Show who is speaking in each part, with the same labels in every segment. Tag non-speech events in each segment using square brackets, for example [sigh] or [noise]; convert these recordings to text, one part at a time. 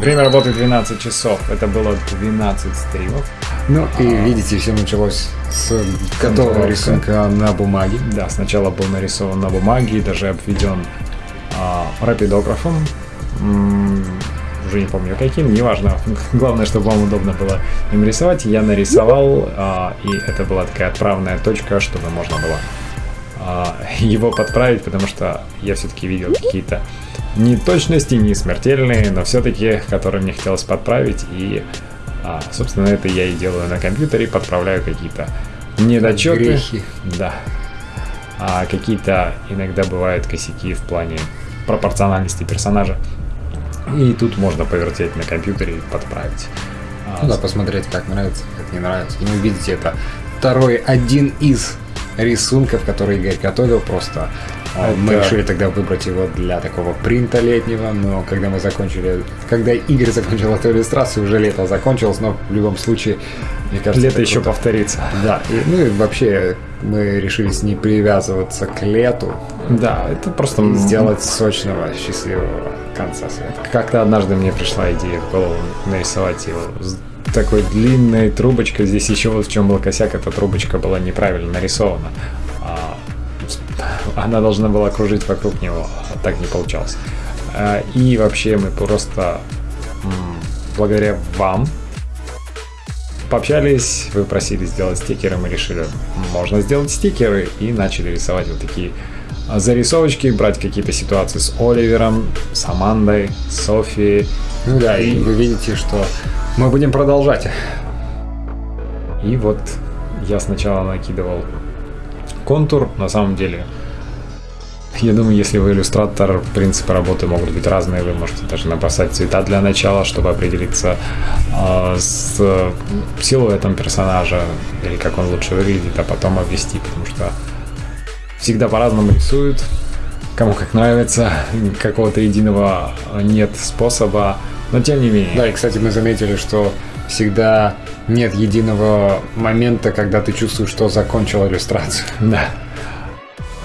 Speaker 1: Время работы 12 часов. Это было 12 стримов.
Speaker 2: Ну и а... видите, все началось с готового рисунка на бумаге.
Speaker 1: Да, сначала был нарисован на бумаге, даже обведен а, рапидографом. уже не помню каким, неважно. [laughs] Главное, чтобы вам удобно было им рисовать. Я нарисовал, а, и это была такая отправная точка, чтобы можно было а, [laughs] его подправить, потому что я все-таки видел какие-то неточности, не смертельные, но все-таки, которые мне хотелось подправить. И, а, собственно, это я и делаю на компьютере, подправляю какие-то недочеты.
Speaker 2: Грехи.
Speaker 1: Да. А какие-то иногда бывают косяки в плане пропорциональности персонажа. И тут можно повертеть на компьютере и подправить.
Speaker 2: Ну да, посмотреть, как нравится, как не нравится. И вы видите, это второй один из рисунков, которые Игорь готовил, просто а, это... мы решили тогда выбрать его для такого принта летнего, но когда мы закончили, когда Игорь закончил эту иллюстрацию, уже лето закончилось, но в любом случае,
Speaker 1: мне кажется, лето еще круто. повторится.
Speaker 2: Да, и, ну и вообще мы решились не привязываться к лету.
Speaker 1: Да, это просто
Speaker 2: сделать сочного, счастливого конца света.
Speaker 1: Как-то однажды мне пришла идея в голову нарисовать его такой длинной трубочкой. Здесь еще вот в чем был косяк, эта трубочка была неправильно нарисована. А, она должна была кружить вокруг него, а так не получалось. А, и вообще мы просто благодаря вам пообщались, вы просили сделать стикеры, мы решили, можно сделать стикеры и начали рисовать вот такие зарисовочки, брать какие-то ситуации с Оливером, с Амандой, с Софией.
Speaker 2: Ну да, и вы видите, что мы будем продолжать.
Speaker 1: И вот я сначала накидывал контур, на самом деле. Я думаю, если вы иллюстратор, принципы работы могут быть разные. Вы можете даже набросать цвета для начала, чтобы определиться э, с силуэтом персонажа или как он лучше выглядит, а потом обвести, потому что всегда по-разному рисуют. Кому как нравится, [laughs] какого-то единого нет способа. Но тем не менее.
Speaker 2: Да, и, кстати, мы заметили, что всегда нет единого момента, когда ты чувствуешь, что закончил иллюстрацию. [laughs]
Speaker 1: Да.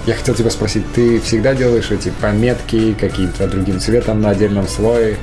Speaker 2: Я хотел тебя спросить, ты всегда делаешь эти пометки каким-то другим цветом на отдельном слое?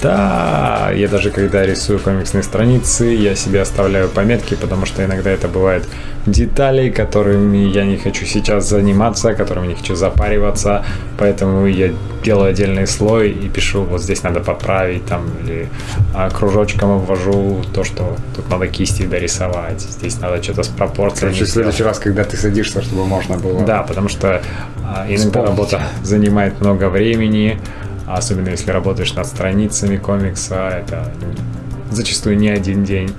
Speaker 1: Да, я даже когда рисую комиксные страницы, я себе оставляю пометки, потому что иногда это бывает детали, которыми я не хочу сейчас заниматься, которыми не хочу запариваться, поэтому я делаю отдельный слой и пишу, вот здесь надо поправить, там, или а, кружочком обвожу то, что тут надо кисти дорисовать, здесь надо что-то с пропорциями.
Speaker 2: Короче, в следующий раз, когда ты садишься, чтобы можно было...
Speaker 1: Да, потому что а, иногда Вспомнить. работа занимает много времени, особенно если работаешь над страницами комикса, это зачастую не один день,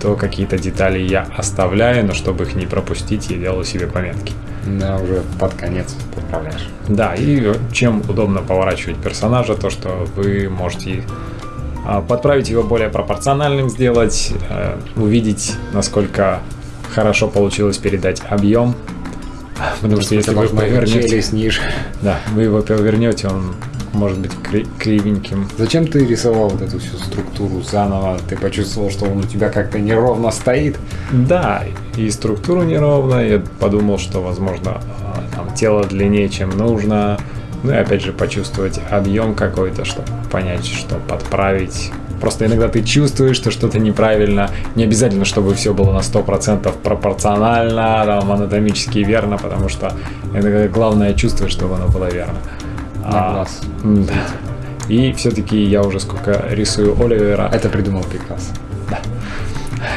Speaker 1: то какие-то детали я оставляю, но чтобы их не пропустить, я делаю себе пометки.
Speaker 2: Да, уже под конец поправляешь.
Speaker 1: Да, и чем удобно поворачивать персонажа, то что вы можете а, подправить его более пропорциональным, сделать, э, увидеть, насколько хорошо получилось передать объем. Потому что если вы повернете...
Speaker 2: ниже.
Speaker 1: Да, вы его повернете, он может быть кривеньким.
Speaker 2: Зачем ты рисовал вот эту всю структуру заново? Ты почувствовал, что он у тебя как-то неровно стоит?
Speaker 1: Да, и структура неровная. Я подумал, что, возможно, а, там, тело длиннее, чем нужно. Ну и опять же почувствовать объем какой-то, чтобы понять, что подправить. Просто иногда ты чувствуешь, что что-то неправильно. Не обязательно, чтобы все было на 100% пропорционально, там, анатомически верно, потому что иногда главное чувствовать, чтобы оно было верно
Speaker 2: на а, глаз.
Speaker 1: Да. И все-таки я уже сколько рисую Оливера.
Speaker 2: Это придумал Пикассо.
Speaker 1: Да.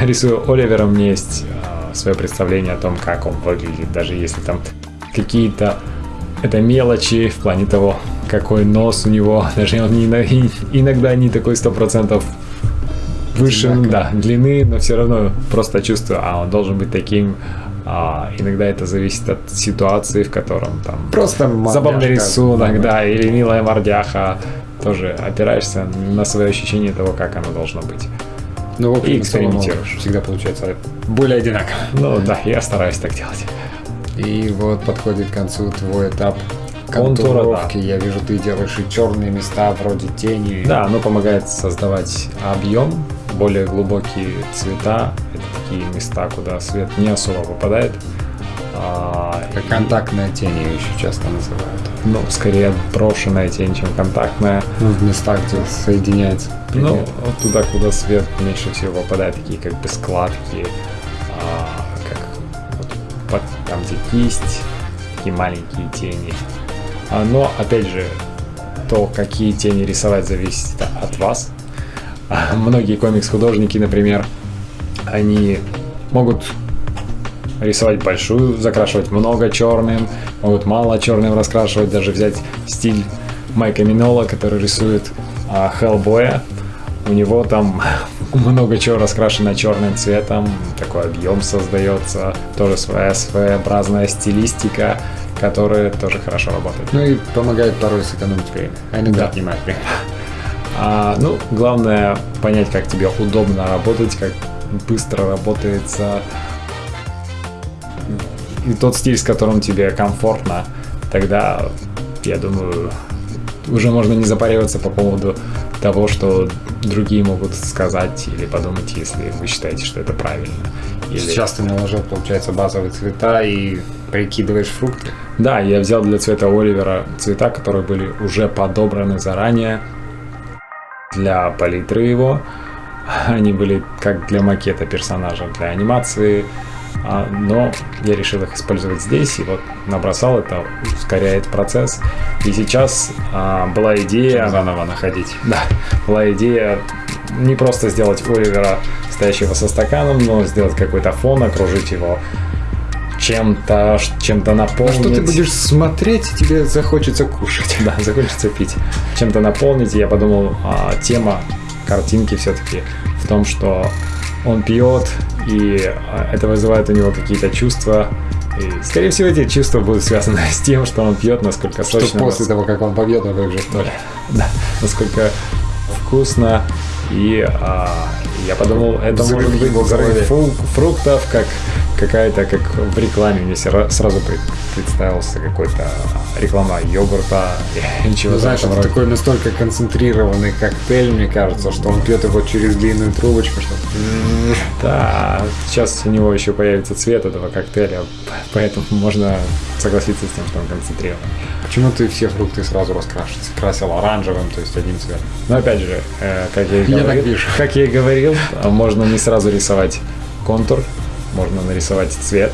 Speaker 1: [laughs] Рисую Оливера, у меня есть а, свое представление о том, как он выглядит, даже если там какие-то это мелочи в плане того, какой нос у него, [laughs] даже он не, иногда не такой сто процентов выше, да, длины, но все равно просто чувствую, а он должен быть таким, а, иногда это зависит от ситуации, в котором там
Speaker 2: просто
Speaker 1: забавный рисунок, да, или милая мордяха. Тоже опираешься на свои ощущения того, как оно должно быть.
Speaker 2: Ну, в общем, и экспериментируешь. Всегда получается более одинаково.
Speaker 1: Ну да, я стараюсь так делать.
Speaker 2: И вот подходит к концу твой этап контуровки. Да. Я вижу, ты делаешь и черные места вроде тени.
Speaker 1: Да, оно помогает создавать объем, более глубокие цвета. Это такие места, куда свет не особо попадает.
Speaker 2: А, как контактная тень ее еще часто называют.
Speaker 1: Ну, скорее брошенная тень, чем контактная.
Speaker 2: Ну, в местах, где соединяется.
Speaker 1: Ну, вот туда, куда свет меньше всего попадает, такие как бы складки, а, как вот, под, там, где кисть, такие маленькие тени. А, но, опять же, то, какие тени рисовать, зависит от вас. А, многие комикс-художники, например, они могут рисовать большую, закрашивать много черным, могут мало черным раскрашивать, даже взять стиль Майка Минола, который рисует а, Хеллбоя. У него там [laughs] много чего раскрашено черным цветом, такой объем создается, тоже своя своеобразная стилистика, которая тоже хорошо работает.
Speaker 2: Ну и помогает порой сэкономить время, а иногда да. отнимает время. [laughs]
Speaker 1: А, ну, главное понять, как тебе удобно работать, как быстро работается и тот стиль, с которым тебе комфортно, тогда, я думаю, уже можно не запариваться по поводу того, что другие могут сказать или подумать, если вы считаете, что это правильно.
Speaker 2: Или... Сейчас ты наложил, получается, базовые цвета и прикидываешь фрукты?
Speaker 1: Да, я взял для цвета Оливера цвета, которые были уже подобраны заранее для палитры его. Они были как для макета персонажа, для анимации, а, но я решил их использовать здесь, и вот набросал это, ускоряет процесс. И сейчас а, была идея...
Speaker 2: Заново находить.
Speaker 1: Да, была идея не просто сделать Оливера, стоящего со стаканом, но сделать какой-то фон, окружить его чем-то, чем-то наполнить. А
Speaker 2: что ты будешь смотреть, тебе захочется кушать. [laughs]
Speaker 1: Да, захочется пить. Чем-то наполнить. Я подумал, а, тема картинки все-таки в том, что он пьет, и а, это вызывает у него какие-то чувства. И, скорее всего, эти чувства будут связаны [laughs] с тем, что он пьет, насколько сочно. Что
Speaker 2: после того, как он побьет, он выживет. Да, [laughs]
Speaker 1: да, насколько вкусно. И а, я подумал, это Взрыв может быть взрыв фруктов, как какая-то, как в рекламе, мне сразу представился какой-то реклама йогурта [laughs]
Speaker 2: или чего ну, знаешь, это такой настолько концентрированный коктейль, мне кажется, что он пьет его через длинную трубочку, что
Speaker 1: Да, сейчас у него еще появится цвет этого коктейля, [laughs] поэтому можно согласиться с тем, что он концентрированный.
Speaker 2: Почему ты все фрукты сразу раскрашивал? Красил оранжевым, то есть одним цветом?
Speaker 1: Ну, опять же, э, как я и говорил, как я и говорил, можно не сразу рисовать контур, можно нарисовать цвет.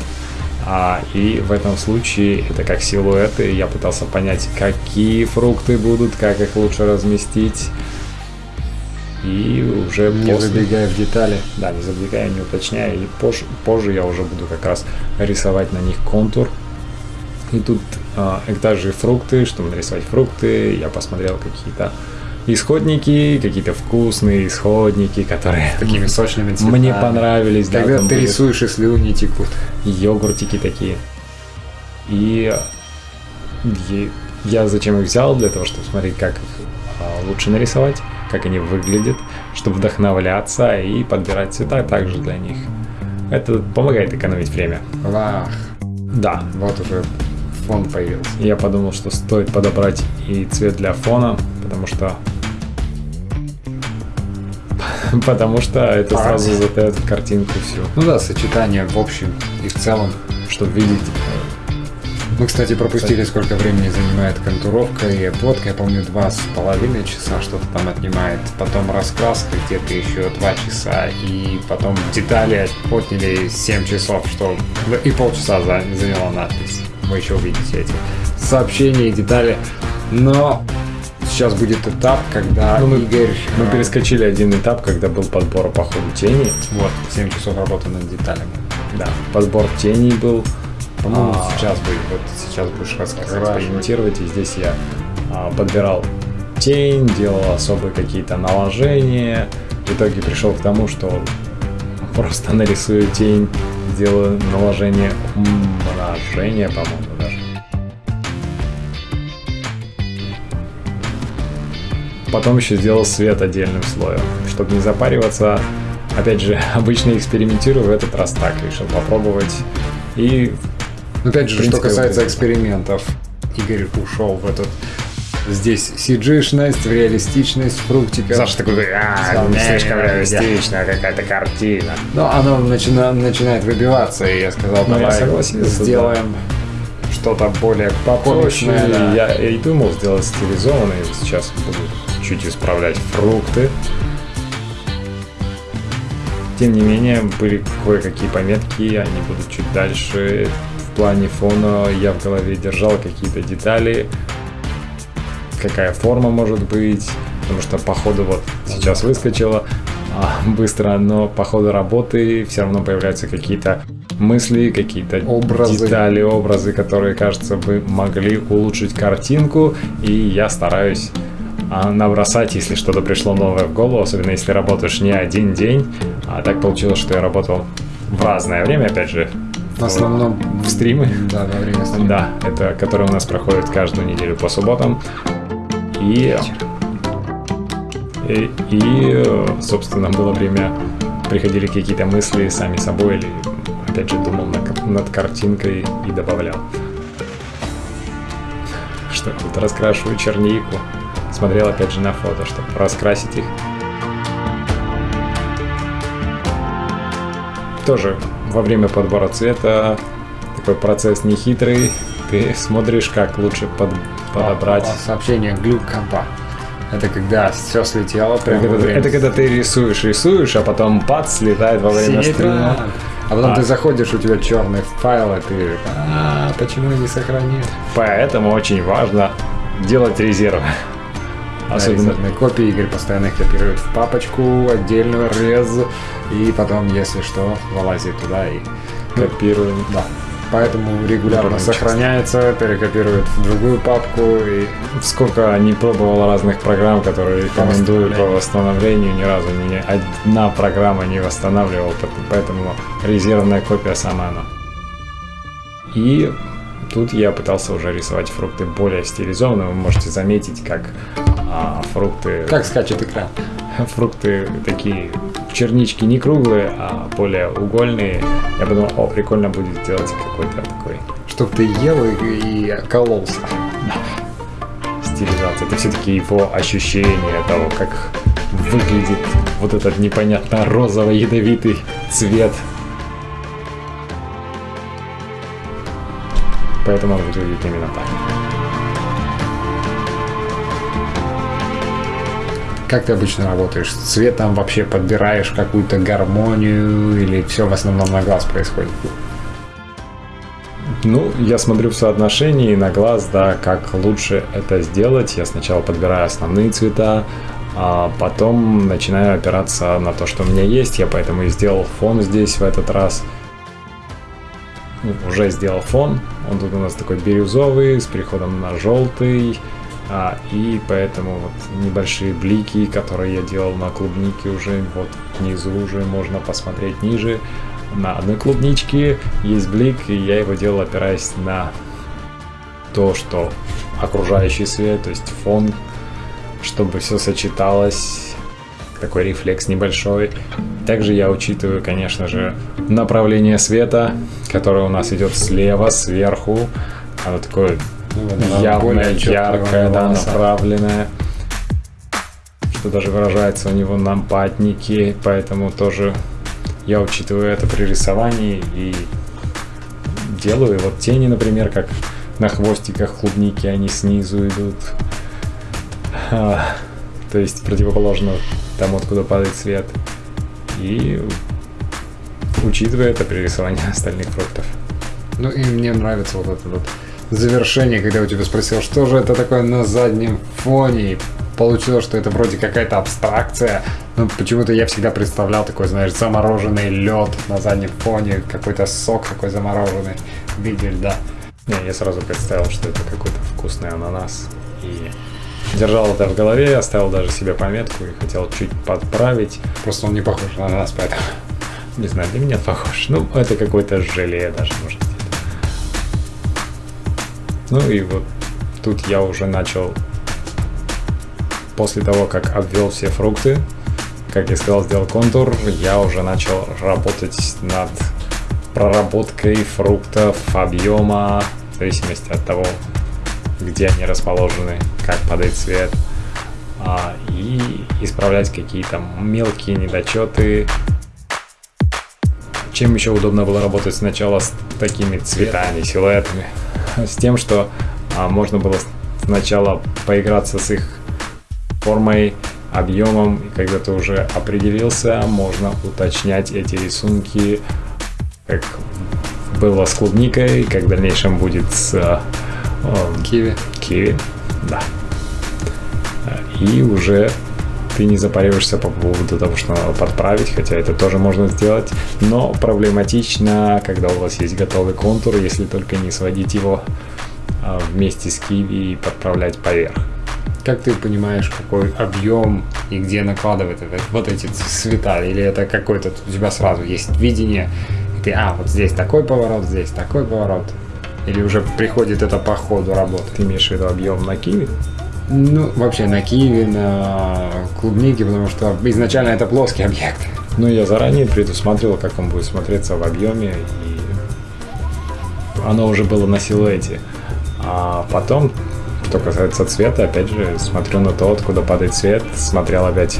Speaker 1: А, и в этом случае это как силуэты. Я пытался понять, какие фрукты будут, как их лучше разместить. И уже
Speaker 2: не после... забегая в детали.
Speaker 1: Да, не забегая, не уточняя. И позже, позже я уже буду как раз рисовать на них контур. И тут э, это же фрукты, чтобы нарисовать фрукты, я посмотрел какие-то исходники, какие-то вкусные исходники, которые
Speaker 2: такими сочными цветами.
Speaker 1: Мне понравились.
Speaker 2: Когда да, ты рисуешь, и слюни текут.
Speaker 1: Йогуртики такие. И я зачем их взял? Для того, чтобы смотреть, как их а, лучше нарисовать, как они выглядят, чтобы вдохновляться и подбирать цвета также для них. Это помогает экономить время.
Speaker 2: Вах.
Speaker 1: Да.
Speaker 2: Вот уже фон появился.
Speaker 1: Я подумал, что стоит подобрать и цвет для фона, потому что [laughs] потому что это сразу задает картинку всю.
Speaker 2: Ну да, сочетание в общем и в целом, чтобы видеть. Мы, кстати, пропустили, кстати. сколько времени занимает контуровка и обводка. Я помню, два с половиной часа что-то там отнимает. Потом раскраска где-то еще два часа. И потом детали отняли 7 часов, что и полчаса заняла надпись. Вы еще увидите эти сообщения и детали. Но сейчас будет этап, когда
Speaker 1: ну, мы, Игорь... Мы перескочили один этап, когда был подбор по ходу тени.
Speaker 2: Вот, 7 часов работы над деталями.
Speaker 1: Да, подбор теней был.
Speaker 2: По-моему, а, сейчас будет, вот сейчас будешь
Speaker 1: экспериментировать, и здесь я а, подбирал тень, делал особые какие-то наложения. В итоге пришел к тому, что [laughs] просто нарисую тень, сделаю наложение умножения, по-моему, Потом еще сделал свет отдельным слоем, чтобы не запариваться. Опять же, [laughs] обычно экспериментирую, в этот раз так решил попробовать. И
Speaker 2: Опять же, принципе, что касается экспериментов, Игорь ушел в этот Здесь CG-шность, реалистичность фруктика.
Speaker 1: Саша такой, а, не слишком реалистично, какая-то картина.
Speaker 2: Но оно начина, начинает выбиваться, и я сказал,
Speaker 1: Ну, я
Speaker 2: давай
Speaker 1: согласился,
Speaker 2: сделаем что-то более
Speaker 1: Попроще.
Speaker 2: да.
Speaker 1: Я и думал сделать стилизованный. Сейчас буду чуть исправлять фрукты. Тем не менее, были кое-какие пометки, они будут чуть дальше. В плане фона я в голове держал какие-то детали, какая форма может быть, потому что по ходу вот сейчас выскочила а, быстро, но по ходу работы все равно появляются какие-то мысли, какие-то
Speaker 2: Образы.
Speaker 1: детали, образы, которые, кажется, бы могли улучшить картинку, и я стараюсь набросать, если что-то пришло новое в голову, особенно если работаешь не один день, а так получилось, что я работал в разное время, опять же,
Speaker 2: В основном
Speaker 1: в стримы.
Speaker 2: Да, во время стрима.
Speaker 1: Да, это который у нас проходит каждую неделю по субботам. И, и, и, собственно, было время, приходили какие-то мысли сами собой, или, опять же, думал на- над картинкой и добавлял. Что тут раскрашиваю чернику. Смотрел опять же на фото, чтобы раскрасить их. Тоже во время подбора цвета такой процесс нехитрый. Ты смотришь, как лучше под- подобрать.
Speaker 2: А, Сообщение глюк компа. Это когда все слетело прямо
Speaker 1: Это,
Speaker 2: время
Speaker 1: это когда ты рисуешь, рисуешь, а потом пад слетает во время
Speaker 2: Синий
Speaker 1: стрима.
Speaker 2: А потом
Speaker 1: А.
Speaker 2: ты заходишь, у тебя черный файл, и ты а, почему не сохранил?
Speaker 1: Поэтому очень важно делать резервы. Особенно
Speaker 2: копии Игорь постоянно их копирует в папочку, отдельную рез, и потом, если что, вылазит туда и...
Speaker 1: копируем.
Speaker 2: Да. Поэтому регулярно
Speaker 1: часто.
Speaker 2: сохраняется, перекопирует в другую папку и
Speaker 1: Сколько не пробовал разных программ, которые рекомендую по восстановлению, ни разу ни одна программа не восстанавливал, пот- поэтому резервная копия сама она. И тут я пытался уже рисовать фрукты более стилизованно. Вы можете заметить, как а, фрукты
Speaker 2: как скачет экран. [laughs]
Speaker 1: фрукты такие чернички не круглые, а более угольные. Я подумал, о, прикольно будет сделать какой-то такой
Speaker 2: Чтоб ты ел и, и кололся.
Speaker 1: стилизация. Это все-таки его ощущение того, как выглядит вот этот непонятно розово-ядовитый цвет. Поэтому он выглядит именно так.
Speaker 2: Как ты обычно работаешь? С цветом вообще подбираешь какую-то гармонию или все в основном на глаз происходит?
Speaker 1: Ну, я смотрю в соотношении на глаз, да, как лучше это сделать. Я сначала подбираю основные цвета, а потом начинаю опираться на то, что у меня есть. Я поэтому и сделал фон здесь в этот раз. Уже сделал фон. Он тут у нас такой бирюзовый, с переходом на желтый. А, и поэтому вот небольшие блики, которые я делал на клубнике уже, вот внизу уже можно посмотреть ниже. На одной клубничке есть блик, и я его делал опираясь на то, что окружающий свет, то есть фон, чтобы все сочеталось, такой рефлекс небольшой. Также я учитываю, конечно же, направление света, которое у нас идет слева, сверху. Оно такое
Speaker 2: Ну,
Speaker 1: явное, яркое, да, направленное. Что даже выражается у него на патнике, поэтому тоже я учитываю это при рисовании и делаю. Вот тени, например, как на хвостиках клубники, они снизу идут. А, то есть противоположно тому, откуда падает свет. И учитывая это при рисовании [laughs] остальных фруктов.
Speaker 2: Ну и мне нравится вот это вот завершение, когда у тебя спросил, что же это такое на заднем фоне. И получилось, что это вроде какая-то абстракция. Но почему-то я всегда представлял такой, знаешь, замороженный лед на заднем фоне, какой-то сок такой замороженный в виде льда.
Speaker 1: Не, я сразу представил, что это какой-то вкусный ананас. И держал это в голове, оставил даже себе пометку и хотел чуть подправить.
Speaker 2: Просто он не похож на нас, поэтому.
Speaker 1: Не знаю, для меня похож. Ну, это какое-то желе даже, может быть. Ну и вот тут я уже начал, после того, как обвел все фрукты, как я сказал, сделал контур, я уже начал работать над проработкой фруктов, объема, в зависимости от того, где они расположены, как падает свет, а, и исправлять какие-то мелкие недочеты. Чем еще удобно было работать сначала с такими цветами, силуэтами, [laughs] с тем, что а, можно было сначала поиграться с их формой, объемом, и когда ты уже определился, можно уточнять эти рисунки, как было с клубникой, как в дальнейшем будет с э,
Speaker 2: киви.
Speaker 1: Киви, да. И уже ты не запариваешься по поводу того, что надо подправить, хотя это тоже можно сделать, но проблематично, когда у вас есть готовый контур, если только не сводить его а, вместе с киви и подправлять поверх.
Speaker 2: Как ты понимаешь, какой объем и где накладывать это, вот эти цвета? Или это какой-то у тебя сразу есть видение, и ты, а, вот здесь такой поворот, здесь такой поворот? Или уже приходит это по ходу работы?
Speaker 1: Ты имеешь в виду объем на киви?
Speaker 2: Ну, вообще на киви, на клубнике, потому что изначально это плоский объект.
Speaker 1: Ну, я заранее предусмотрел, как он будет смотреться в объеме, и оно уже было на силуэте. А потом что касается цвета, опять же, смотрю на то, откуда падает цвет, смотрел опять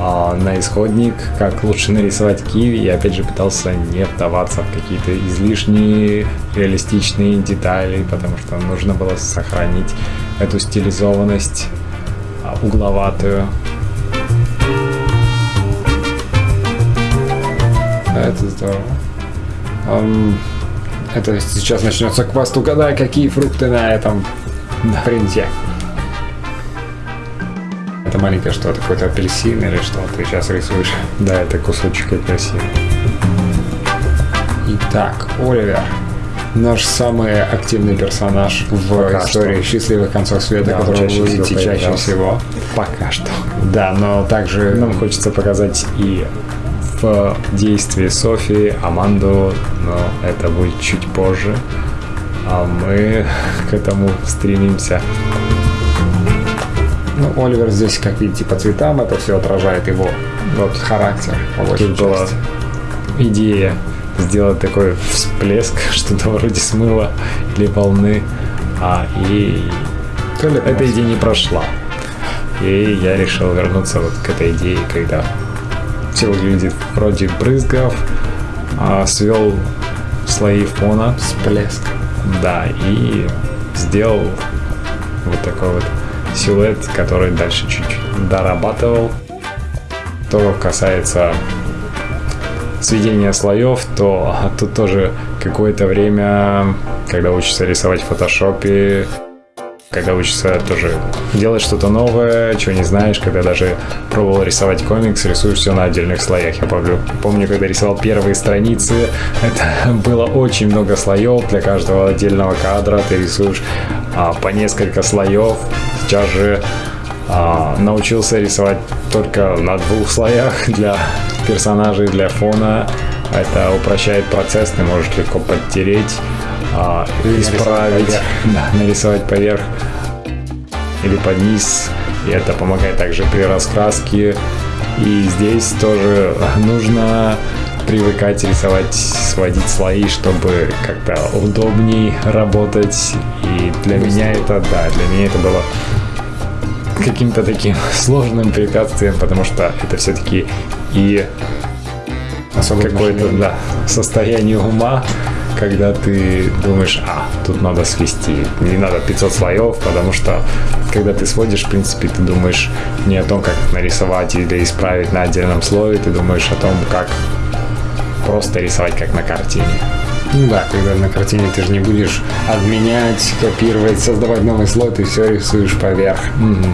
Speaker 1: а, на исходник, как лучше нарисовать киви, и опять же пытался не вдаваться в какие-то излишние реалистичные детали, потому что нужно было сохранить эту стилизованность а, угловатую.
Speaker 2: Это здорово. Um, это сейчас начнется квест. Угадай, какие фрукты на этом да. Это маленькое что, это какой-то апельсин или что ты сейчас рисуешь?
Speaker 1: Да, это кусочек апельсина.
Speaker 2: Итак, Оливер. Наш самый активный персонаж в Пока истории что. счастливых концов света, да, которого вы видите чаще всего.
Speaker 1: Пока что.
Speaker 2: Да, но также...
Speaker 1: Нам хочется показать и в действии Софии, Аманду, но это будет чуть позже а мы [laughs] к этому стремимся.
Speaker 2: Ну, Оливер здесь, как видите, по цветам это все отражает его вот, характер.
Speaker 1: Тут была идея сделать такой всплеск, [laughs] что-то вроде смыва или волны, а и эта идея не прошла. И я решил вернуться вот к этой идее, когда все выглядит вроде брызгов, а свел слои фона.
Speaker 2: Всплеск.
Speaker 1: Да, и сделал вот такой вот силуэт, который дальше чуть дорабатывал. То касается сведения слоев, то тут тоже какое-то время, когда учишься рисовать в фотошопе, когда учишься тоже делать что-то новое, чего не знаешь, когда даже пробовал рисовать комикс, рисуешь все на отдельных слоях. Я помню, помню, когда рисовал первые страницы, [laughs] это было очень много слоев для каждого отдельного кадра, ты рисуешь а, по несколько слоев. Сейчас же а, научился рисовать только на двух слоях [laughs] для персонажей, для фона. Это упрощает процесс, ты можешь легко подтереть а, исправить, да, нарисовать поверх или под низ. И это помогает также при раскраске. И здесь тоже нужно привыкать рисовать, сводить слои, чтобы как-то удобней работать. И для меня это, да, для меня это было каким-то таким [laughs] сложным препятствием, потому что это все-таки и какое-то да, состояние ума, когда ты думаешь, а, тут надо свести, не надо 500 слоев, потому что когда ты сводишь, в принципе, ты думаешь не о том, как нарисовать или исправить на отдельном слое, ты думаешь о том, как просто рисовать, как на картине.
Speaker 2: Ну да, когда на картине ты же не будешь обменять, копировать, создавать новый слой, ты все рисуешь поверх. Mm-hmm.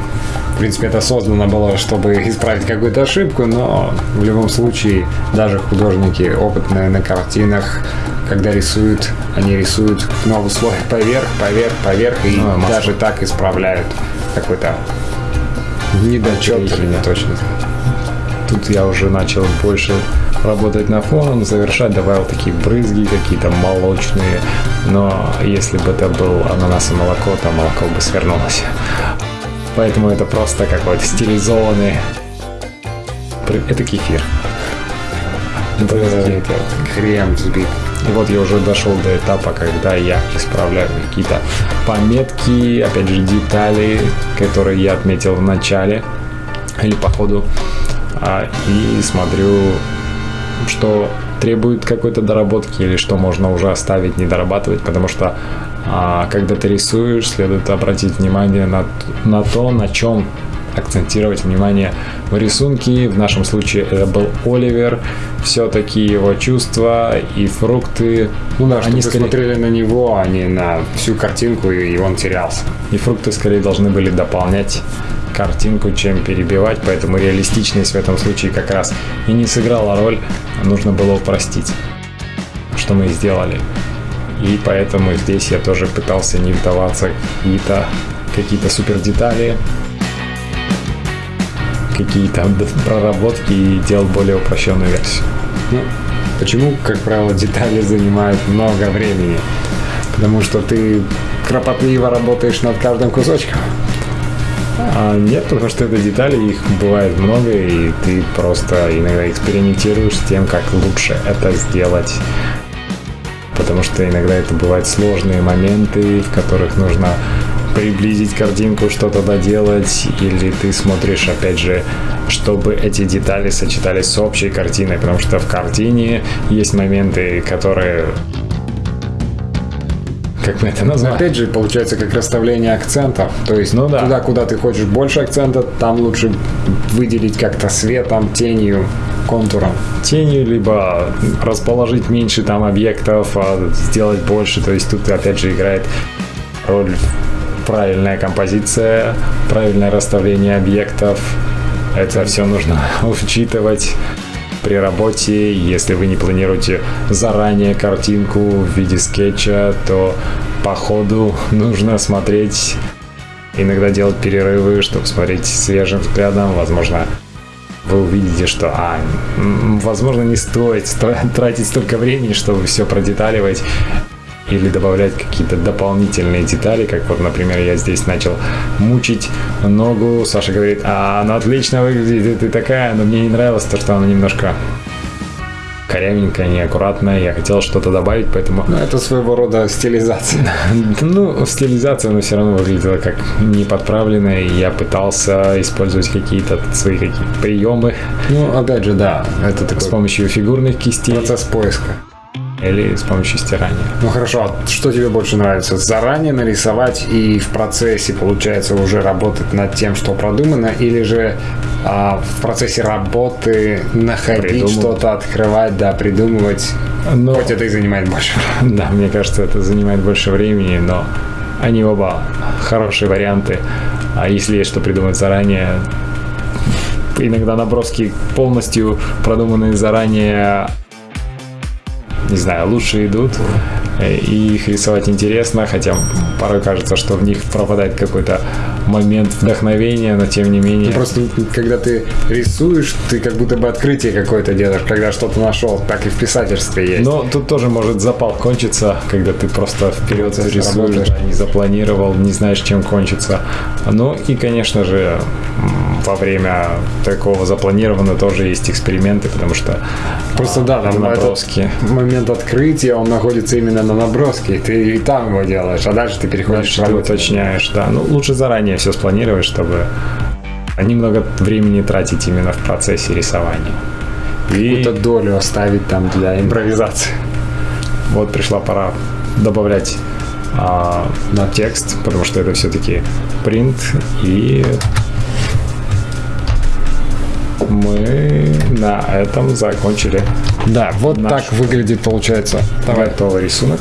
Speaker 2: В принципе, это создано было, чтобы исправить какую-то ошибку, но в любом случае даже художники, опытные на картинах, когда рисуют, они рисуют новый слой поверх, поверх, поверх, и ну, даже так исправляют какой-то недочет или не точно.
Speaker 1: Тут я уже начал больше работать на фоном, завершать, добавил такие брызги какие-то молочные, но если бы это был ананас и молоко, то молоко бы свернулось. Поэтому это просто какой-то стилизованный... Это кефир.
Speaker 2: Это, это крем взбит.
Speaker 1: И вот я уже дошел до этапа, когда я исправляю какие-то пометки, опять же, детали, которые я отметил в начале или по ходу. А, и смотрю, что требует какой-то доработки или что можно уже оставить, не дорабатывать, потому что а, когда ты рисуешь, следует обратить внимание на, на то, на чем акцентировать внимание в рисунке. В нашем случае это был Оливер. Все-таки его чувства и фрукты.
Speaker 2: Ну да, они скорее... смотрели на него, а не на всю картинку, и он терялся.
Speaker 1: И фрукты скорее должны были дополнять картинку, чем перебивать, поэтому реалистичность в этом случае как раз и не сыграла роль, нужно было упростить, что мы и сделали. И поэтому здесь я тоже пытался не вдаваться в какие-то какие-то супер детали, какие-то проработки и делал более упрощенную версию.
Speaker 2: Ну, почему, как правило, детали занимают много времени? Потому что ты кропотливо работаешь над каждым кусочком.
Speaker 1: А нет, потому что это детали, их бывает много, и ты просто иногда экспериментируешь с тем, как лучше это сделать. Потому что иногда это бывают сложные моменты, в которых нужно приблизить картинку, что-то доделать, или ты смотришь, опять же, чтобы эти детали сочетались с общей картиной, потому что в картине есть моменты, которые как мы это назвали.
Speaker 2: Опять же, получается как расставление акцентов. То есть ну, да. туда, куда ты хочешь больше акцента, там лучше выделить как-то светом, тенью, контуром.
Speaker 1: Тенью, либо расположить меньше там объектов, а сделать больше. То есть тут опять же играет роль правильная композиция, правильное расставление объектов. Это все нужно [laughs] учитывать при работе. Если вы не планируете заранее картинку в виде скетча, то по ходу нужно смотреть, иногда делать перерывы, чтобы смотреть свежим взглядом. Возможно, вы увидите, что, а, возможно, не стоит тратить столько времени, чтобы все продеталивать или добавлять какие-то дополнительные детали, как вот, например, я здесь начал мучить ногу, Саша говорит, а она отлично выглядит, ты такая, но мне не нравилось то, что она немножко корявенькая, неаккуратная. Я хотел что-то добавить, поэтому...
Speaker 2: Ну, это своего рода стилизация. [laughs]
Speaker 1: ну, стилизация, но все равно выглядела как не подправленная. И я пытался использовать какие-то свои какие приемы.
Speaker 2: Ну, опять же, да.
Speaker 1: Это такой... С помощью фигурных кистей.
Speaker 2: Процесс поиска
Speaker 1: или с помощью стирания.
Speaker 2: Ну хорошо, а что тебе больше нравится? Заранее нарисовать и в процессе, получается, уже работать над тем, что продумано, или же а, в процессе работы находить что-то, открывать, да, придумывать, но... хоть это и занимает больше
Speaker 1: Да, мне кажется, это занимает больше времени, но они оба хорошие варианты. А если есть что придумать заранее, иногда наброски полностью продуманные заранее не знаю, лучше идут, и их рисовать интересно, хотя порой кажется, что в них пропадает какой-то момент вдохновения, но тем не менее...
Speaker 2: Ну, просто когда ты рисуешь, ты как будто бы открытие какое-то делаешь, когда что-то нашел, так и в писательстве есть.
Speaker 1: Но тут тоже может запал кончиться, когда ты просто вперед рисуешь, да, не запланировал, не знаешь, чем кончится. Ну и, конечно же, во время такого запланированного тоже есть эксперименты, потому что
Speaker 2: просто да, там наброски. момент открытия, он находится именно на наброске, и ты и там его делаешь, а дальше ты переходишь
Speaker 1: дальше ты уточняешь, да. Ну лучше заранее все спланировать, чтобы немного времени тратить именно в процессе рисования.
Speaker 2: И какую-то долю оставить там для импровизации.
Speaker 1: Вот пришла пора добавлять а, на текст, потому что это все-таки принт и мы на этом закончили.
Speaker 2: Да, вот наш так выглядит, получается,
Speaker 1: готовый рисунок.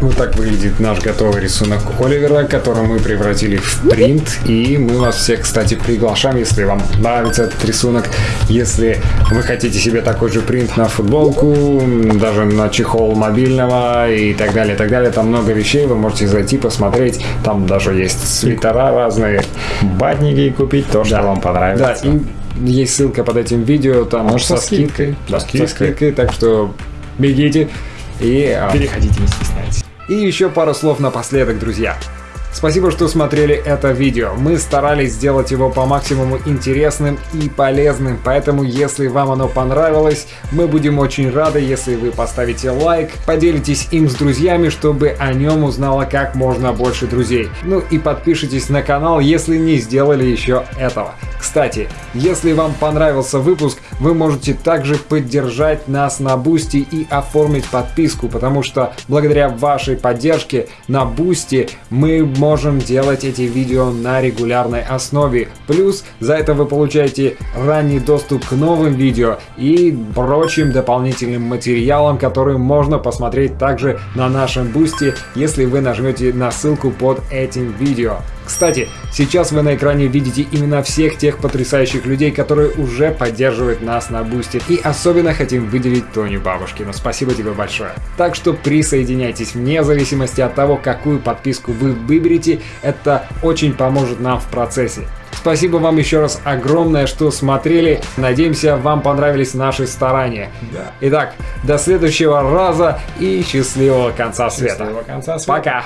Speaker 2: Вот так выглядит наш готовый рисунок Оливера, который мы превратили в принт. И мы вас всех, кстати, приглашаем, если вам нравится этот рисунок. Если вы хотите себе такой же принт на футболку, даже на чехол мобильного и так далее, и так далее. Там много вещей, вы можете зайти, посмотреть. Там даже есть свитера разные.
Speaker 1: Батники купить, то, что да. вам понравится.
Speaker 2: Да, и есть ссылка под этим видео, там Может, со, скидкой. Да, со скидкой. Со скидкой, так что бегите и...
Speaker 1: А, Переходите, не стесняйтесь.
Speaker 2: И еще пару слов напоследок, друзья. Спасибо, что смотрели это видео. Мы старались сделать его по максимуму интересным и полезным, поэтому если вам оно понравилось, мы будем очень рады, если вы поставите лайк, поделитесь им с друзьями, чтобы о нем узнало как можно больше друзей. Ну и подпишитесь на канал, если не сделали еще этого. Кстати, если вам понравился выпуск, вы можете также поддержать нас на Бусти и оформить подписку, потому что благодаря вашей поддержке на Бусти мы можем делать эти видео на регулярной основе. Плюс за это вы получаете ранний доступ к новым видео и прочим дополнительным материалам, которые можно посмотреть также на нашем Бусти, если вы нажмете на ссылку под этим видео. Кстати, сейчас вы на экране видите именно всех тех потрясающих людей, которые уже поддерживают нас на бусте. И особенно хотим выделить Тоню Бабушкину. Спасибо тебе большое. Так что присоединяйтесь вне зависимости от того, какую подписку вы выберете. Это очень поможет нам в процессе. Спасибо вам еще раз огромное, что смотрели. Надеемся, вам понравились наши старания.
Speaker 1: Да.
Speaker 2: Итак, до следующего раза и счастливого конца света.
Speaker 1: Счастливого конца света.
Speaker 2: Пока!